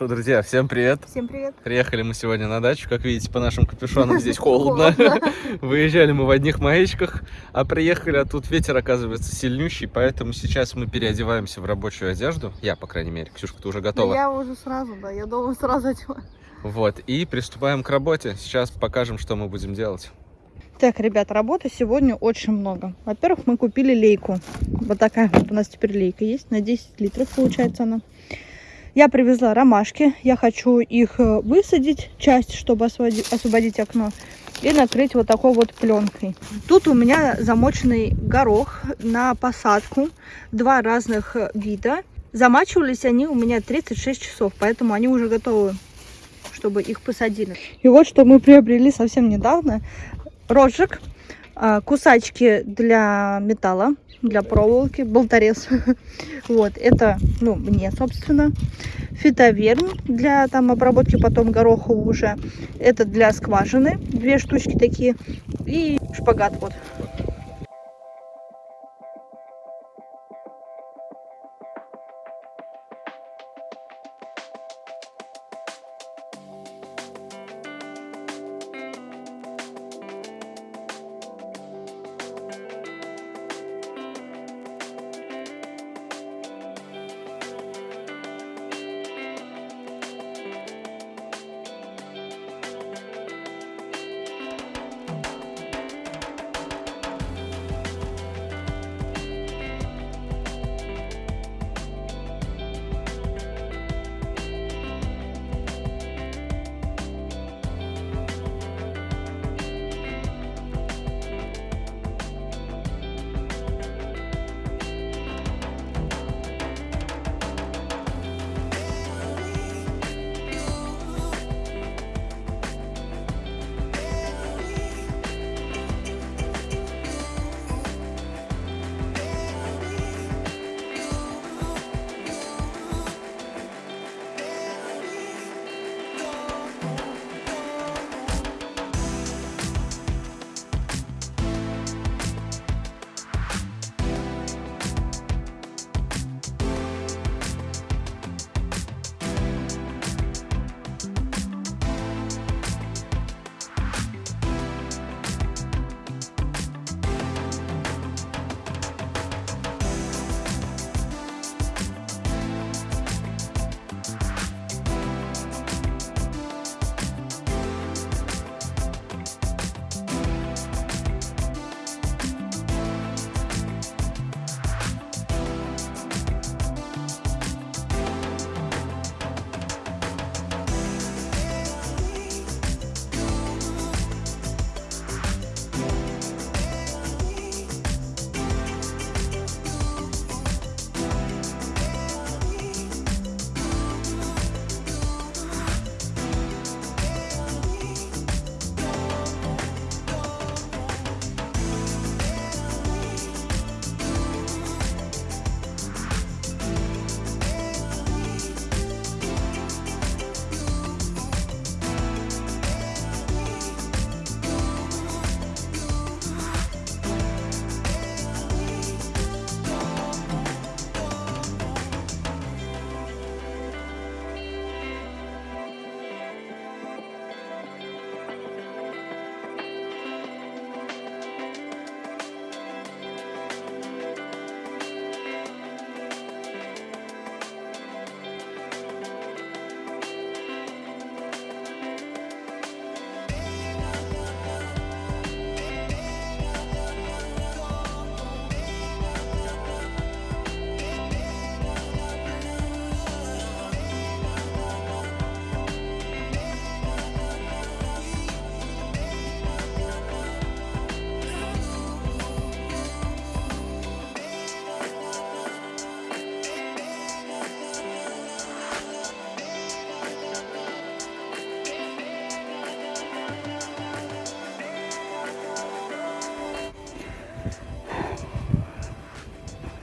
Что, друзья, всем привет. Всем привет. Приехали мы сегодня на дачу. Как видите, по нашим капюшонам здесь холодно. Выезжали мы в одних маечках, а приехали, а тут ветер, оказывается, сильнющий, поэтому сейчас мы переодеваемся в рабочую одежду. Я, по крайней мере. Ксюшка, ты уже готова? Я уже сразу, да, я дома сразу одела. Вот, и приступаем к работе. Сейчас покажем, что мы будем делать. Так, ребят, работы сегодня очень много. Во-первых, мы купили лейку. Вот такая вот у нас теперь лейка есть. На 10 литров получается она. Я привезла ромашки. Я хочу их э, высадить, часть, чтобы освободить, окно. И накрыть вот такой вот пленкой. Тут у меня замоченный горох на посадку. Два разных э, вида. Замачивались они у меня 36 часов, поэтому они уже готовы чтобы их посадили. И вот что мы приобрели совсем недавно. Рожек, а, кусачки для металла, для проволоки, болторез. Вот, это, ну, мне, собственно. Фитоверн для там обработки потом гороха уже. Это для скважины, две штучки такие. И шпагат вот.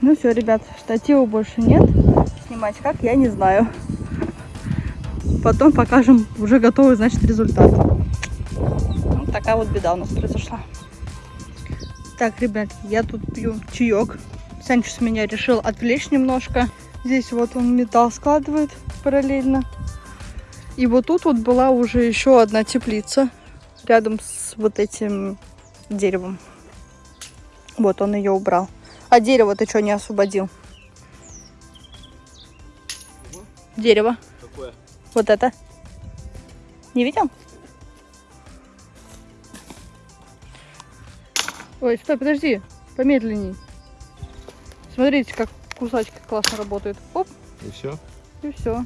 Ну все, ребят, штатива больше нет. Снимать как, я не знаю. Потом покажем уже готовый, значит, результат. Вот такая вот беда у нас произошла. Так, ребят, я тут пью чаек. Санчес меня решил отвлечь немножко. Здесь вот он металл складывает параллельно. И вот тут вот была уже еще одна теплица рядом с вот этим деревом. Вот он ее убрал. А дерево ты что не освободил? Дерево. Какое? Вот это. Не видел? Ой, стой, подожди. Помедленней. Смотрите, как кусачки классно работают. Оп, И все? и все.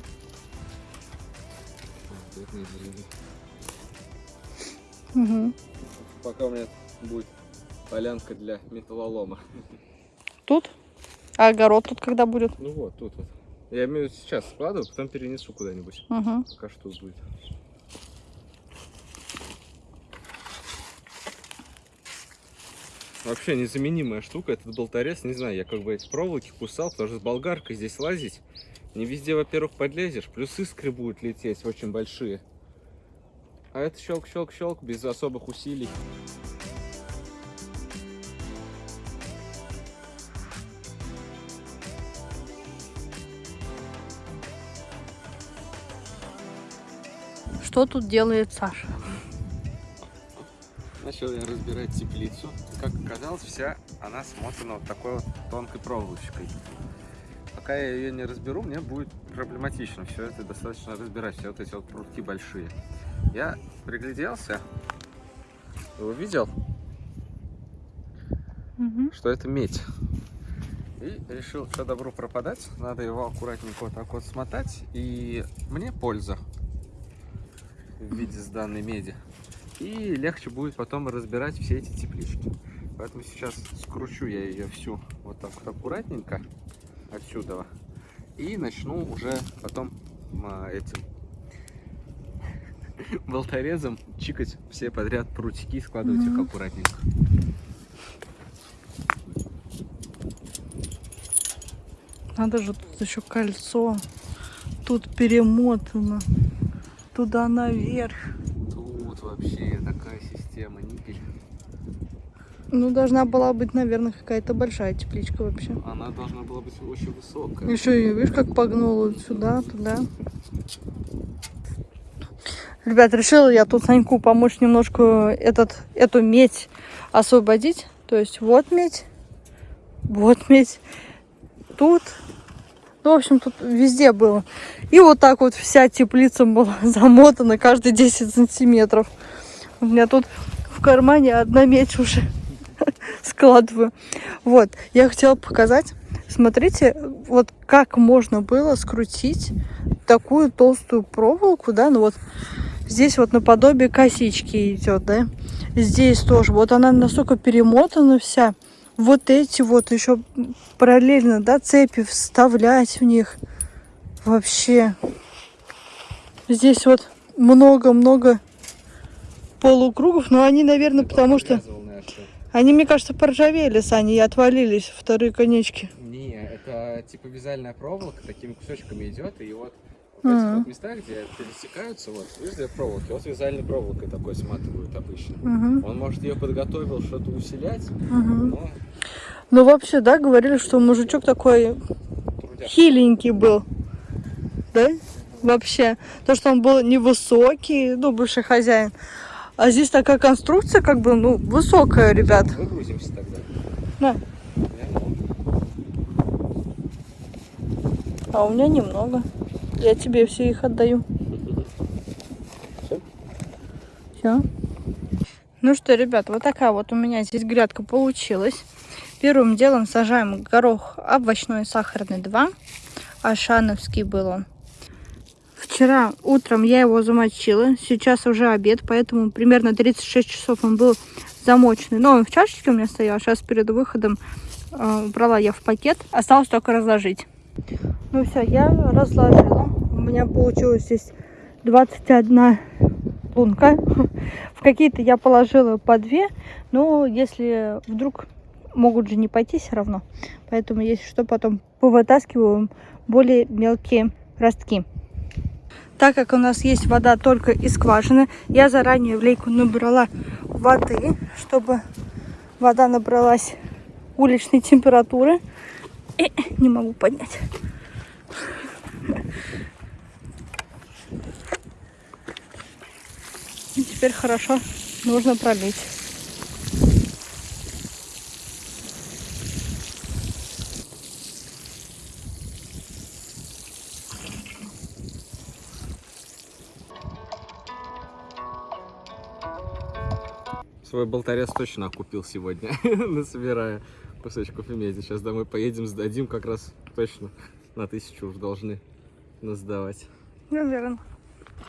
Угу. Пока у меня будет полянка для металлолома. Тут? А огород тут когда будет? Ну вот, тут вот. Я имею сейчас складываю, потом перенесу куда-нибудь. Угу. Пока что тут будет. Вообще незаменимая штука этот болторез. Не знаю, я как бы эти проволоки кусал, потому что с болгаркой здесь лазить. Не везде, во-первых, подлезешь, плюс искры будут лететь очень большие. А это щелк-щелк-щелк без особых усилий. Что тут делает Саша? Начал я разбирать теплицу. Как оказалось, вся она смотана вот такой вот тонкой проволочкой. Пока я ее не разберу, мне будет проблематично все это достаточно разбирать, все вот эти вот прутки большие. Я пригляделся, увидел, Угу. что это медь. И решил, что добру пропадать, надо его аккуратненько вот так вот смотать, и мне польза в виде сданной меди. И легче будет потом разбирать все эти теплички. Поэтому сейчас скручу я ее всю вот так вот аккуратненько отсюда. И начну уже потом а, этим болторезом чикать все подряд прутики и складывать их Мгм. аккуратненько. Надо же, тут еще кольцо. Тут перемотано. Туда наверх. Тут вообще такая система никель. Ну, должна была быть, наверное, какая-то большая тепличка вообще. Она должна была быть очень высокая. Еще и, видишь, как погнула сюда, туда. Ребят, решила я тут Саньку помочь немножко этот, эту медь освободить. То есть вот медь, вот медь, тут. Ну, в общем, тут везде было. И вот так вот вся теплица была замотана каждые 10 сантиметров. У меня тут в кармане одна медь уже складываю. Вот, я хотела показать. Смотрите, вот как можно было скрутить такую толстую проволоку, да, ну вот здесь вот наподобие косички идет, да, здесь тоже, вот она настолько перемотана вся, вот эти вот еще параллельно, да, цепи вставлять в них, вообще, здесь вот много-много полукругов, но они, наверное, потому что они, мне кажется, поржавели, Саня, и отвалились вторые конечки. Не, это типа вязальная проволока такими кусочками идет, и вот вот местах, где пересекаются, вот, две проволоки, вот вязальной проволокой такой сматывают обычно. Он, может, ее подготовил что-то усилять, но Ну, вообще, да, говорили, что мужичок такой трудяк. хиленький был. Да? Вообще. То, что он был невысокий, ну, бывший хозяин. А здесь такая конструкция, как бы, ну, высокая, ребят. Выгрузимся тогда. Могу. А у меня немного. Я тебе все их отдаю. Все. Ну что, ребят, вот такая вот у меня здесь грядка получилась. Первым делом сажаем горох овощной сахарный 2. Ашановский был он. Вчера утром я его замочила. Сейчас уже обед, поэтому примерно 36 часов он был замоченный. Но он в чашечке у меня стоял. Сейчас перед выходом э, убрала я в пакет. Осталось только разложить. Ну все, я разложила. У меня получилось здесь 21 лунка. В какие-то я положила по две. Но если вдруг могут же не пойти все равно. Поэтому если что, потом повытаскиваем более мелкие ростки. Так как у нас есть вода только из скважины, я заранее в лейку набрала воды, чтобы вода набралась уличной температуры. И не могу поднять. теперь хорошо нужно пролить. Свой болторез точно окупил сегодня, насобирая кусочков меди. Сейчас домой поедем, сдадим как раз точно на тысячу уж должны нас сдавать. Наверное.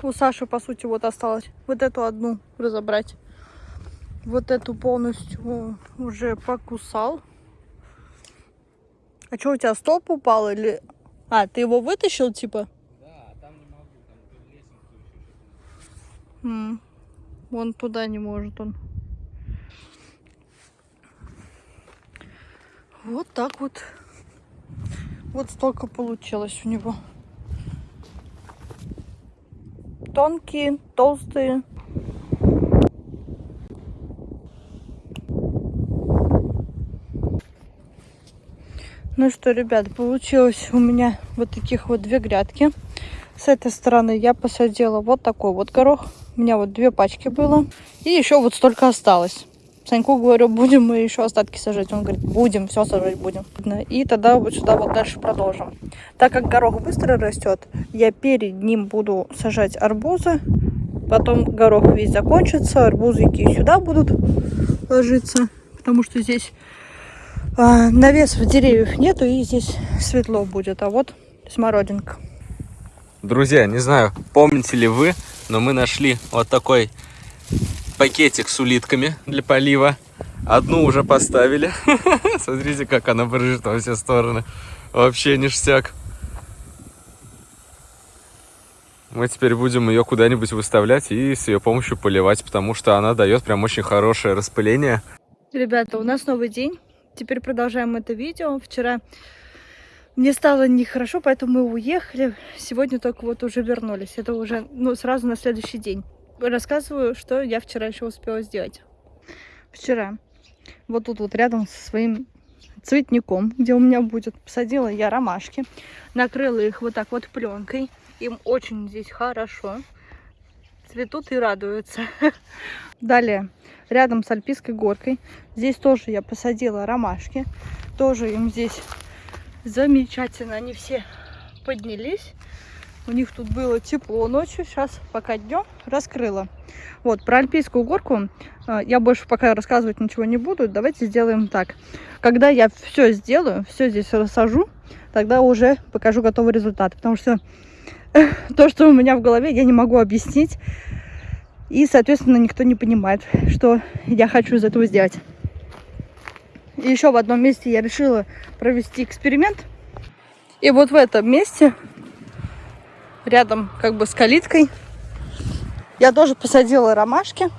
У Саши, по сути, вот осталось вот эту одну разобрать. Вот эту полностью уже покусал. А что, у тебя столб упал или... А, ты его вытащил, типа? Да, там не могу, там М, Вон туда не может он. Вот так вот. Вот столько получилось у него. Тонкие, толстые. Ну что, ребят, получилось у меня вот таких вот две грядки. С этой стороны я посадила вот такой вот горох. У меня вот две пачки было. И еще вот столько осталось. Саньку говорю, будем мы еще остатки сажать. Он говорит, будем, все сажать будем. И тогда вот сюда вот дальше продолжим. Так как горох быстро растет, я перед ним буду сажать арбузы. Потом горох весь закончится, арбузики сюда будут ложиться. Потому что здесь а, навесов деревьев нету и здесь светло будет. А вот смородинка. Друзья, не знаю, помните ли вы, но мы нашли вот такой пакетик с улитками для полива. Одну уже поставили. Смотрите, как она брыжет во все стороны. Вообще ништяк. Мы теперь будем ее куда-нибудь выставлять и с ее помощью поливать, потому что она дает прям очень хорошее распыление. Ребята, у нас новый день. Теперь продолжаем это видео. Вчера мне стало нехорошо, поэтому мы уехали. Сегодня только вот уже вернулись. Это уже ну, сразу на следующий день. Рассказываю, что я вчера еще успела сделать. Вчера вот тут вот рядом со своим цветником, где у меня будет, посадила я ромашки. Накрыла их вот так вот пленкой. Им очень здесь хорошо. Цветут и радуются. Далее, рядом с Альпийской горкой. Здесь тоже я посадила ромашки. Тоже им здесь замечательно. Они все поднялись. У них тут было тепло ночью. Сейчас пока днем раскрыла. Вот, про Альпийскую горку э, я больше пока рассказывать ничего не буду. Давайте сделаем так. Когда я все сделаю, все здесь рассажу, тогда уже покажу готовый результат. Потому что то, что у меня в голове, я не могу объяснить. И, соответственно, никто не понимает, что я хочу из этого сделать. Еще в одном месте я решила провести эксперимент. И вот в этом месте, рядом как бы с калиткой, я тоже посадила ромашки.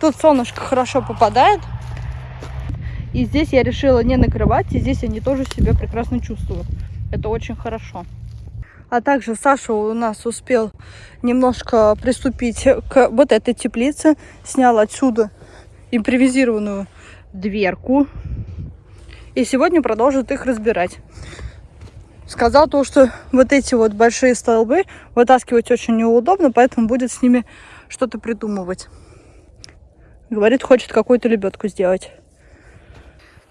Тут солнышко хорошо попадает. И здесь я решила не накрывать, и здесь они тоже себя прекрасно чувствуют. Это очень хорошо. А также Саша у нас успел немножко приступить к вот этой теплице. Снял отсюда импровизированную дверку. И сегодня продолжит их разбирать. Сказал то, что вот эти вот большие столбы вытаскивать очень неудобно, поэтому будет с ними что-то придумывать. Говорит, хочет какую-то лебедку сделать.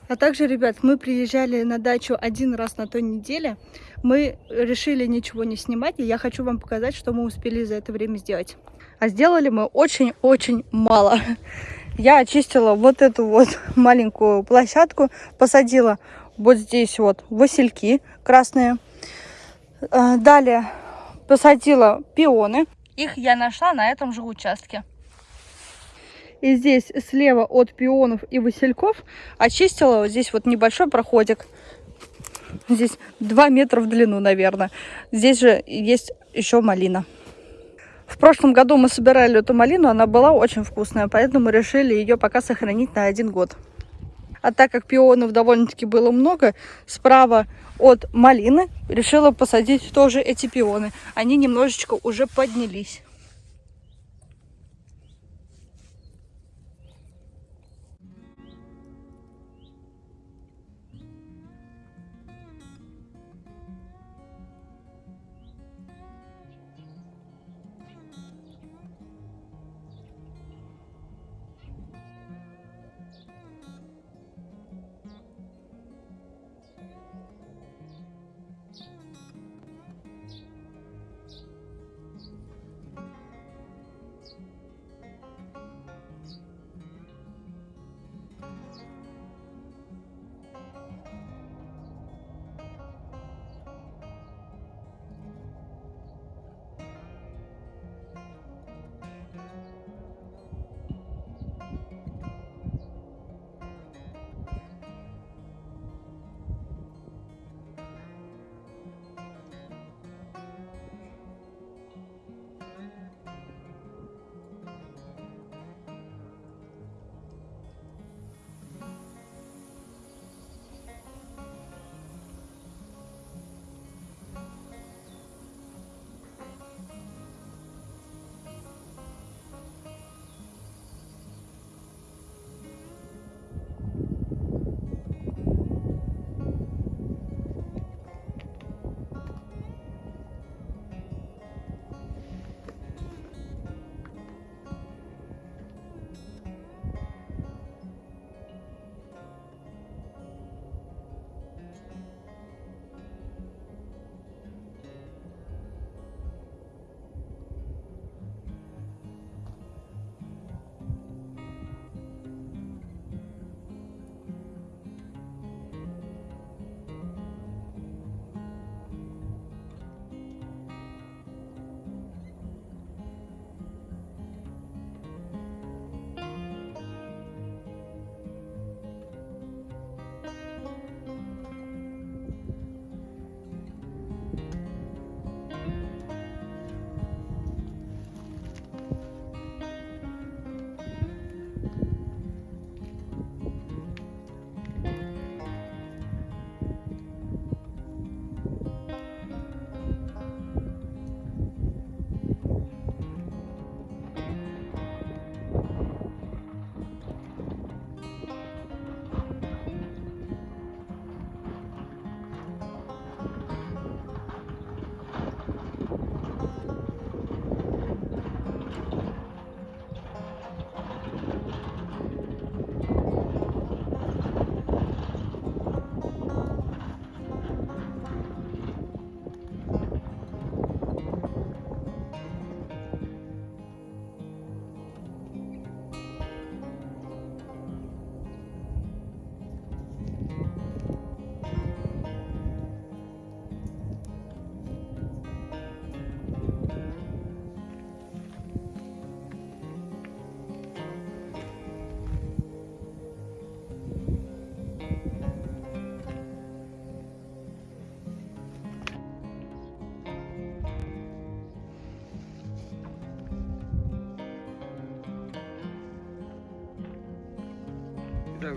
А также, ребят, мы приезжали на дачу один раз на той неделе. Мы решили ничего не снимать, и я хочу вам показать, что мы успели за это время сделать. А сделали мы очень-очень мало. Я очистила вот эту вот маленькую площадку, посадила вот здесь вот васильки красные. Далее посадила пионы. Их я нашла на этом же участке. И здесь слева от пионов и васильков очистила вот здесь вот небольшой проходик. Здесь 2 метра в длину, наверное. Здесь же есть еще малина. В прошлом году мы собирали эту малину, она была очень вкусная, поэтому решили ее пока сохранить на один год. А так как пионов довольно-таки было много, справа от малины решила посадить тоже эти пионы. Они немножечко уже поднялись.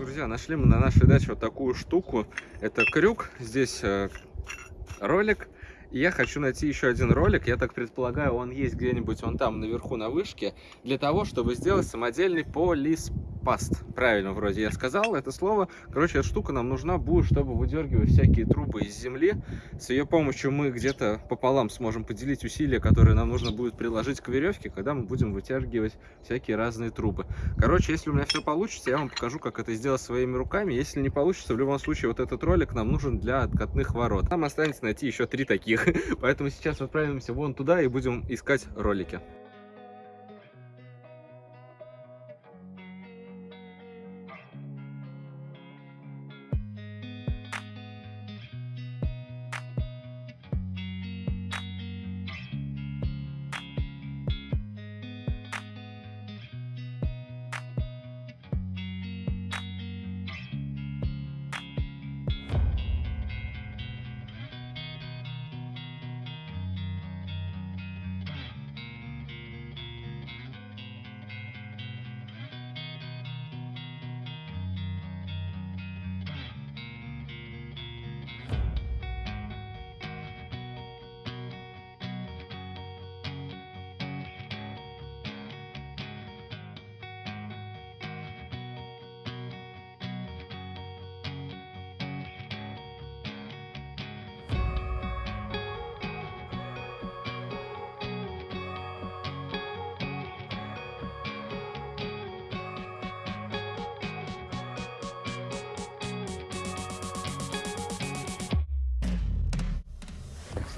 Друзья, нашли мы на нашей даче вот такую штуку. Это крюк, здесь э, ролик. И я хочу найти еще один ролик, я так предполагаю, он есть где-нибудь вон там наверху на вышке, для того, чтобы сделать самодельный полиспаст. Правильно вроде я сказал это слово. Короче, эта штука нам нужна будет, чтобы выдергивать всякие трубы из земли. С ее помощью мы где-то пополам сможем поделить усилия, которые нам нужно будет приложить к веревке, когда мы будем вытягивать всякие разные трубы. Короче, если у меня все получится, я вам покажу, как это сделать своими руками. Если не получится, в любом случае, вот этот ролик нам нужен для откатных ворот. Нам останется найти еще три таких. Поэтому сейчас отправимся вон туда и будем искать ролики.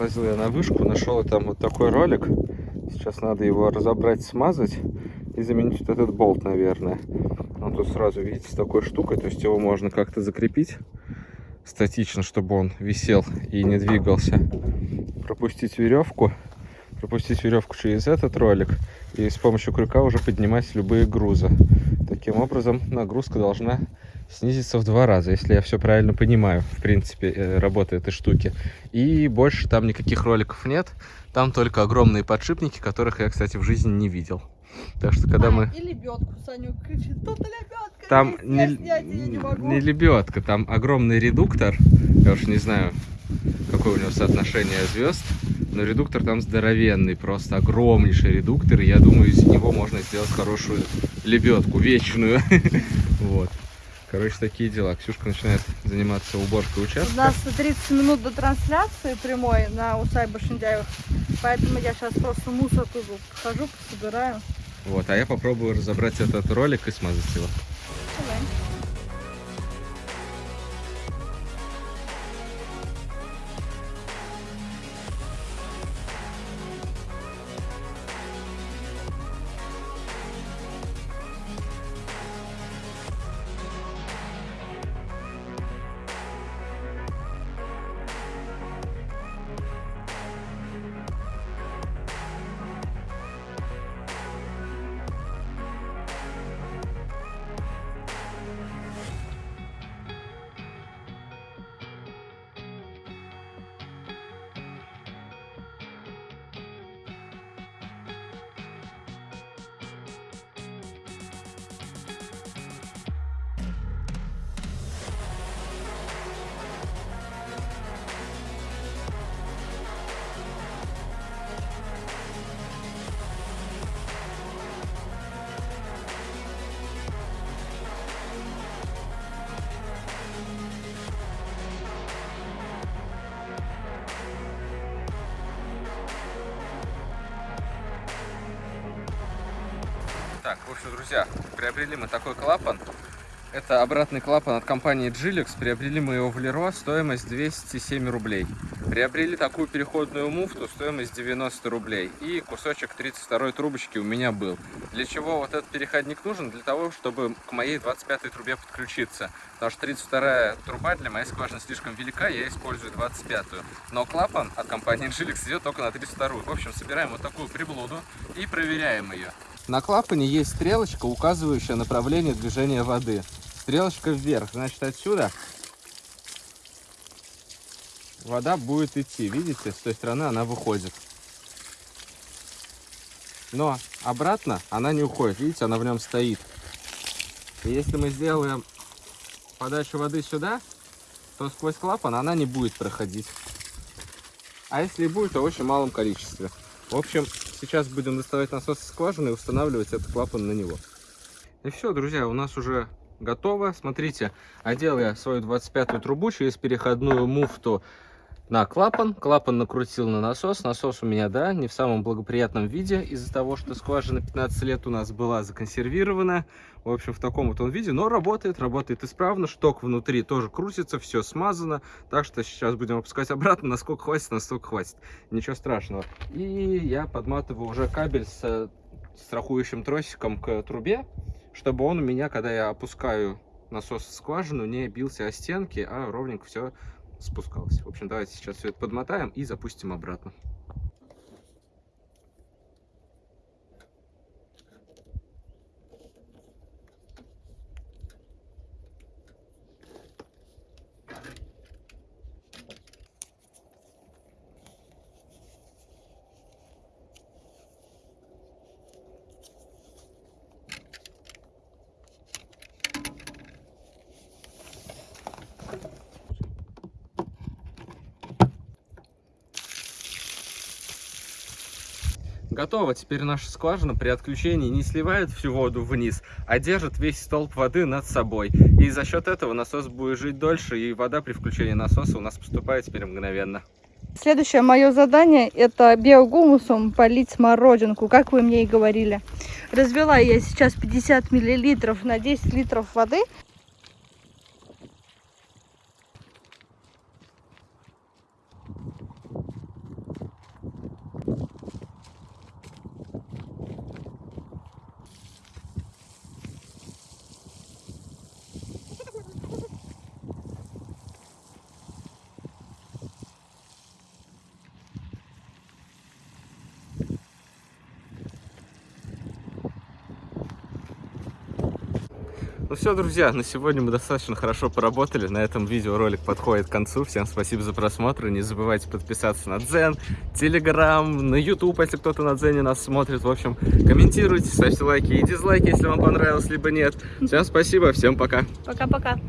Слазил я на вышку, нашел там вот такой ролик. Сейчас надо его разобрать, смазать и заменить вот этот болт, наверное. Он тут сразу, видите, с такой штукой, то есть его можно как-то закрепить статично, чтобы он висел и не двигался. Пропустить веревку, пропустить веревку через этот ролик и с помощью крюка уже поднимать любые грузы. Таким образом, нагрузка должна снизится в два раза, если я все правильно понимаю, в принципе, э, работы этой штуки. И больше там никаких роликов нет, там только огромные подшипники, которых я, кстати, в жизни не видел. Так что, когда А, мы... И лебедку, Саню кричит, тут лебедка Там не, снять не не лебедка, там огромный редуктор. Я уж не знаю, какое у него соотношение звезд. Но редуктор там здоровенный, просто огромнейший редуктор. И я думаю, из него можно сделать хорошую лебедку, вечную. Вот. Короче, такие дела. Ксюшка начинает заниматься уборкой У участка. нас 30 минут до трансляции прямой на усадьбе Шиндяевых, поэтому я сейчас просто мусор тут хожу, собираю. Вот, а я попробую разобрать этот ролик и смазать его. Так, в общем, друзья, приобрели мы такой клапан. Это обратный клапан от компании Gilux. Приобрели мы его в Леро, стоимость 207 рублей. Приобрели такую переходную муфту, стоимость 90 рублей. И кусочек 32 трубочки у меня был. Для чего вот этот переходник нужен? Для того, чтобы к моей 25 трубе подключиться. Потому что 32 труба для моей скважины слишком велика, я использую 25 -ю. Но клапан от компании Gilux идет только на 32 -ю. В общем, собираем вот такую приблуду и проверяем ее. На клапане есть стрелочка, указывающая направление движения воды. Стрелочка вверх, значит отсюда вода будет идти. Видите, с той стороны она выходит. Но обратно она не уходит. Видите, она в нем стоит. И если мы сделаем подачу воды сюда, то сквозь клапан она не будет проходить. А если и будет, то в очень малом количестве. В общем, сейчас будем доставать насос из скважины и устанавливать этот клапан на него. И все, друзья, у нас уже готово. Смотрите, одел я свою 25-ю трубу через переходную муфту на клапан. Клапан накрутил на насос. Насос у меня, да, не в самом благоприятном виде из-за того, что скважина 15 лет у нас была законсервирована. В общем, в таком вот он виде, но работает, работает исправно. Шток внутри тоже крутится, все смазано. Так что сейчас будем опускать обратно. Насколько хватит, настолько хватит. Ничего страшного. И я подматываю уже кабель с страхующим тросиком к трубе, чтобы он у меня, когда я опускаю насос в скважину, не бился о стенки, а ровненько все спускалось. В общем, давайте сейчас все это подмотаем и запустим обратно. Готово. Теперь наша скважина при отключении не сливает всю воду вниз, а держит весь столб воды над собой. И за счет этого насос будет жить дольше, и вода при включении насоса у нас поступает теперь мгновенно. Следующее мое задание это биогумусом полить смородинку, как вы мне и говорили. Развела я сейчас 50 миллилитров на 10 литров воды. Ну все, друзья, на сегодня мы достаточно хорошо поработали. На этом видеоролик подходит к концу. Всем спасибо за просмотр. Не забывайте подписаться на Дзен, Телеграм, на YouTube, если кто-то на Дзене нас смотрит. В общем, комментируйте, ставьте лайки и дизлайки, если вам понравилось, либо нет. Всем спасибо, всем пока. Пока-пока.